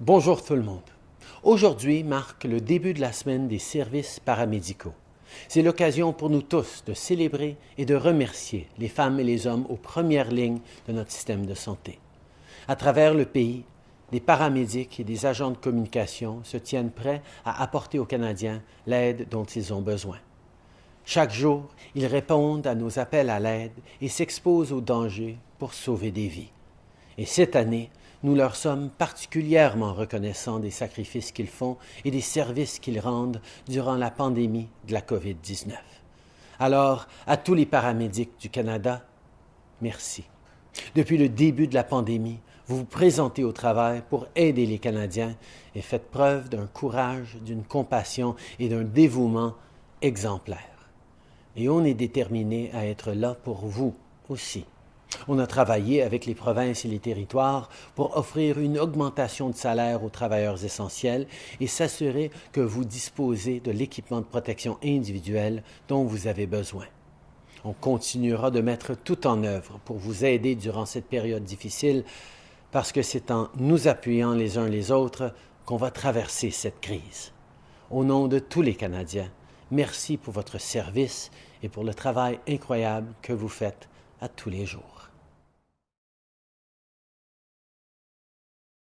Bonjour tout le monde. Aujourd'hui marque le début de la semaine des services paramédicaux. C'est l'occasion pour nous tous de célébrer et de remercier les femmes et les hommes aux premières lignes de notre système de santé. À travers le pays, des paramédics et des agents de communication se tiennent prêts à apporter aux Canadiens l'aide dont ils ont besoin. Chaque jour, ils répondent à nos appels à l'aide et s'exposent aux dangers pour sauver des vies. Et cette année, nous leur sommes particulièrement reconnaissants des sacrifices qu'ils font et des services qu'ils rendent durant la pandémie de la COVID-19. Alors, à tous les paramédics du Canada, merci. Depuis le début de la pandémie, vous vous présentez au travail pour aider les Canadiens et faites preuve d'un courage, d'une compassion et d'un dévouement exemplaires. Et on est déterminé à être là pour vous aussi. On a travaillé avec les provinces et les territoires pour offrir une augmentation de salaire aux travailleurs essentiels et s'assurer que vous disposez de l'équipement de protection individuelle dont vous avez besoin. On continuera de mettre tout en œuvre pour vous aider durant cette période difficile parce que c'est en nous appuyant les uns les autres qu'on va traverser cette crise. Au nom de tous les Canadiens, merci pour votre service et pour le travail incroyable que vous faites à tous les jours.